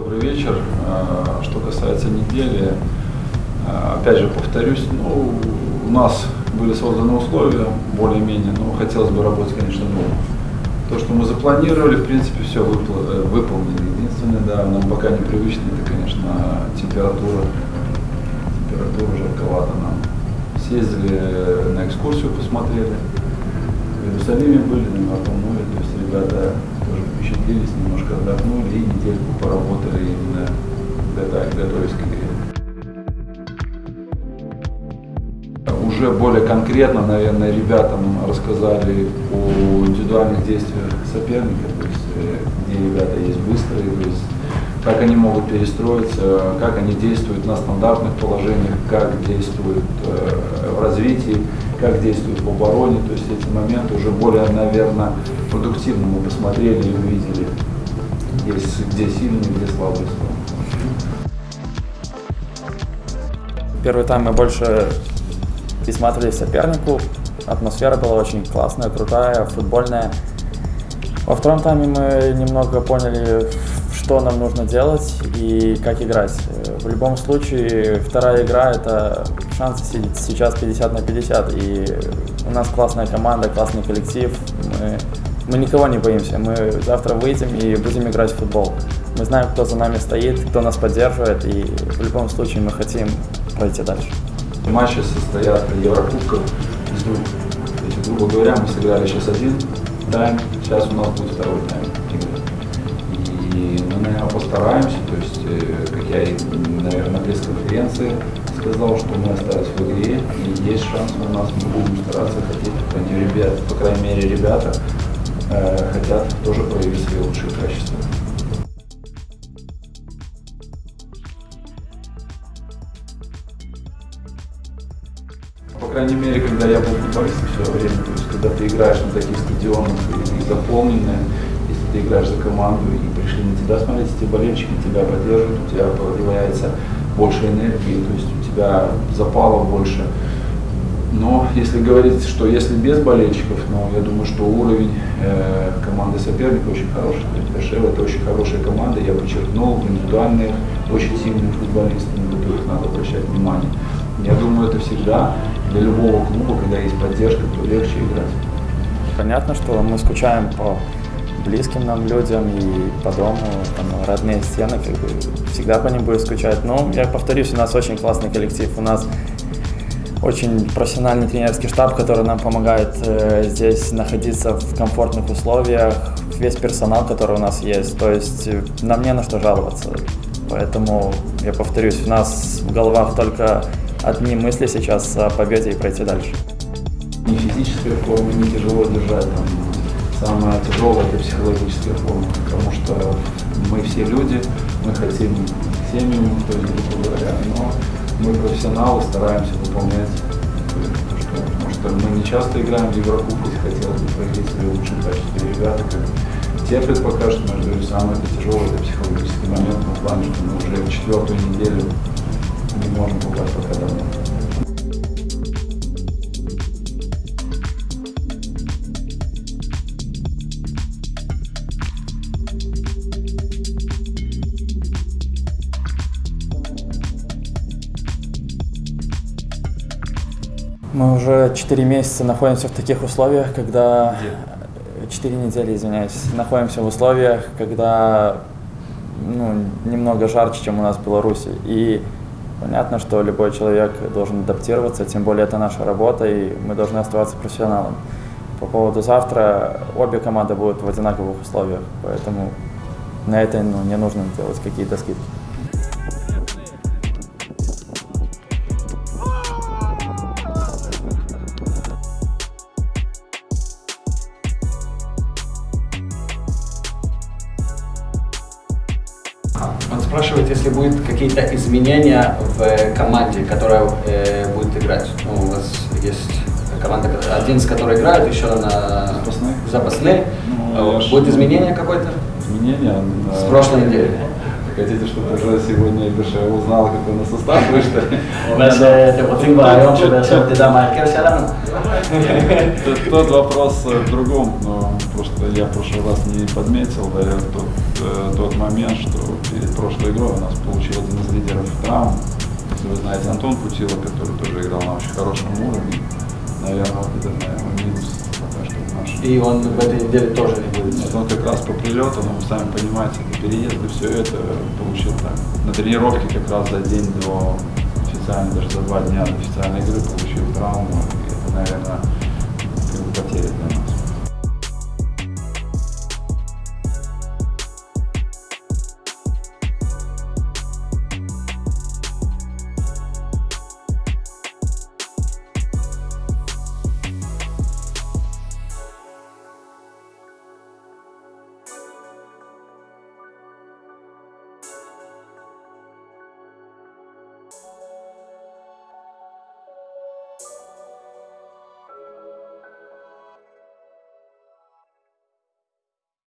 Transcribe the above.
Добрый вечер. А, что касается недели, а, опять же повторюсь, ну, у нас были созданы условия более-менее, но хотелось бы работать, конечно, дома. То, что мы запланировали, в принципе, все э, выполнили. Единственное, да, нам пока непривычно, это, конечно, температура. Температура жарковата нам. Съездили на экскурсию, посмотрели. В Иерусалиме были, на море, то есть ребята впечатлились, немножко отдохнули и недельку поработали именно готовясь к игре. Уже более конкретно, наверное, ребятам рассказали о индивидуальных действиях соперника, то есть э, где ребята есть быстрые, то есть как они могут перестроиться, как они действуют на стандартных положениях, как действуют э, в развитии, как действуют в обороне. То есть эти моменты уже более, наверное, продуктивно мы посмотрели и увидели, где, где сильные, где слабые стороны. Первый тайм мы больше присматривались сопернику. Атмосфера была очень классная, крутая, футбольная. Во втором тайме мы немного поняли, что нам нужно делать и как играть. В любом случае, вторая игра – это шансы сейчас 50 на 50. И у нас классная команда, классный коллектив. Мы, мы никого не боимся. Мы завтра выйдем и будем играть в футбол. Мы знаем, кто за нами стоит, кто нас поддерживает. И в любом случае мы хотим пройти дальше. Матчи состоят Еврокубков из двух. То есть, грубо говоря, мы сыграли сейчас один тайм, сейчас у нас будет второй тайм И мы, наверное, постараемся, то есть, э, как я, наверное, на пресс-конференции сказал, что мы остались в игре, и есть шанс у нас, мы будем стараться хотеть, крайней, ребят, по крайней мере, ребята э, хотят тоже проявить свои лучшие качества. По крайней мере, когда я был футболистом в свое время, то есть когда ты играешь на таких стадионах и, и заполненные, ты играешь за команду и пришли на тебя смотреть, эти болельщики тебя поддерживают, у тебя появляется больше энергии, то есть у тебя запала больше. Но если говорить, что если без болельщиков, ну, я думаю, что уровень э, команды соперника очень хороший. То есть Бешева это очень хорошая команда, я подчеркнул, индивидуальные, очень сильные футболисты, на которых надо обращать внимание. Я думаю, это всегда для любого клуба, когда есть поддержка, то легче играть. Понятно, что мы скучаем по близким нам людям и по дому, там, родные стены, как бы, всегда по ним будет скучать. Но, я повторюсь, у нас очень классный коллектив, у нас очень профессиональный тренерский штаб, который нам помогает э, здесь находиться в комфортных условиях, весь персонал, который у нас есть, то есть э, нам не на что жаловаться. Поэтому, я повторюсь, у нас в головах только одни мысли сейчас о победе и пройти дальше. Ни физическая форма, не тяжело держать, там, самое тяжелое это психологическая форма, потому что мы все люди, мы хотим семью, то есть, грубо говоря, но мы профессионалы, стараемся выполнять то, что, потому что мы не часто играем в Еврокубке, хотелось бы проявить свои лучшие качества. Ребята как терпят пока что, но я говорю, самое тяжелое, это психологический момент, в плане, что мы уже четвертую неделю не можем попасть пока домой. Мы уже 4 месяца находимся в таких условиях, когда... 4 недели, извиняюсь. Находимся в условиях, когда ну, немного жарче, чем у нас в Беларуси. И понятно, что любой человек должен адаптироваться, тем более это наша работа, и мы должны оставаться профессионалом. По поводу завтра, обе команды будут в одинаковых условиях, поэтому на это ну, не нужно делать какие-то скидки. Спрашивает, если будут какие-то изменения в команде, которая э, будет играть. Ну, у вас есть команда, один с которой играет, еще на запасные. запасные. Ну, будет изменение какое-то? Изменение? С прошлой недели. Хотите, чтобы уже сегодня Эбиша узнал, какой у нас состав вышли? Бес, те подпиваем, что Бес обдеда маркер сядам. Тот вопрос э, в другом, но просто я в прошлый раз не подметил да, тот, э, тот момент, что перед прошлой игрой у нас получил один из лидеров травм. Если вы знаете Антон Путила, который тоже играл на очень хорошем уровне, наверное, вот это, наверное, минус и он в этой неделе тоже не будет. Вот он как раз по прилету, но вы сами понимаете, это переезд и все это получил так. На тренировке как раз за день до официальной, даже за два дня до официальной игры получил травму. И это, наверное, как бы потеря для.